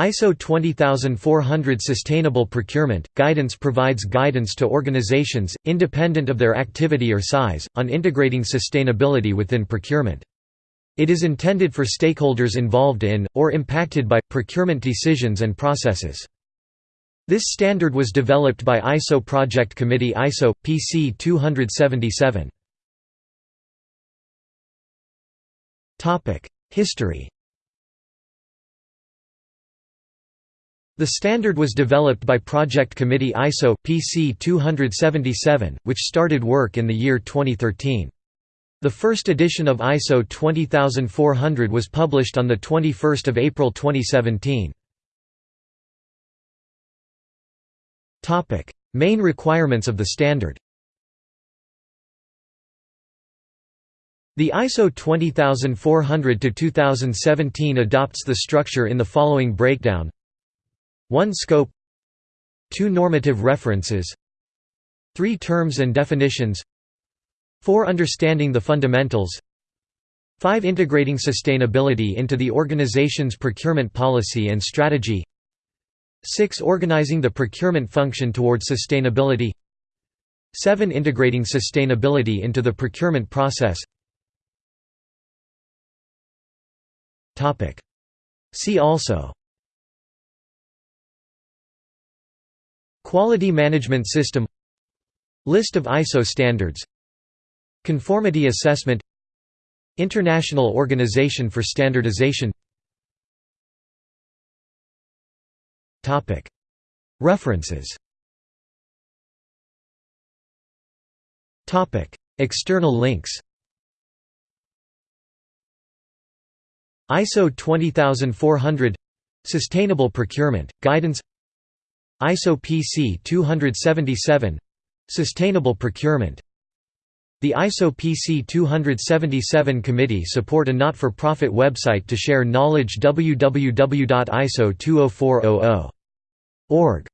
ISO 20400 Sustainable Procurement Guidance provides guidance to organizations, independent of their activity or size, on integrating sustainability within procurement. It is intended for stakeholders involved in, or impacted by, procurement decisions and processes. This standard was developed by ISO Project Committee ISO, PC 277. History The standard was developed by Project Committee ISO PC 277, which started work in the year 2013. The first edition of ISO 20400 was published on the 21 April 2017. Main requirements of the standard The ISO 20400-2017 adopts the structure in the following breakdown 1 Scope. 2 Normative references. 3 Terms and definitions. 4 Understanding the fundamentals. 5 Integrating sustainability into the organization's procurement policy and strategy. 6 Organizing the procurement function towards sustainability. 7 Integrating sustainability into the procurement process. See also Quality Management System List of ISO standards Conformity Assessment International Organization for Standardization. References. External links. ISO 20400 Sustainable Procurement, Guidance ISO PC 277 Sustainable Procurement. The ISO PC 277 committee support a not-for-profit website to share knowledge www.iso20400.org